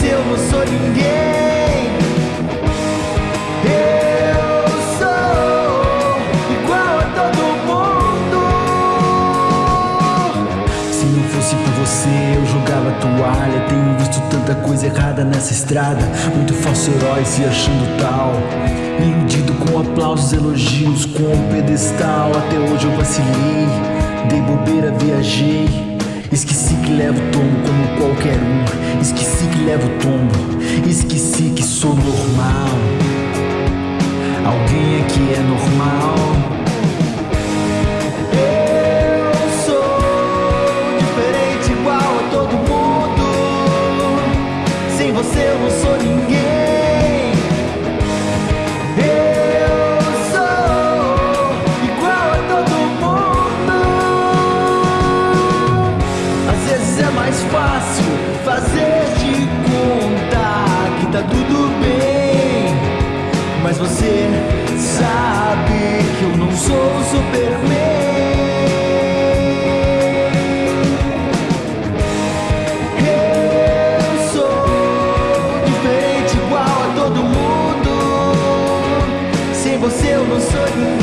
mas eu não sou ninguém. Eu sou igual a todo mundo. Se não fosse por você, eu jogava toalha. Tenho visto tanta coisa errada nessa estrada. Muito falso herói se achando tal. Me com aplausos, elogios, com um pedestal. Até hoje eu vacilei, dei bobeira, viajei. Esqueci que levo tomo como qualquer um Esqueci levo tombo Esqueci que sou normal. Alguém aqui é normal você eu não sou ninguém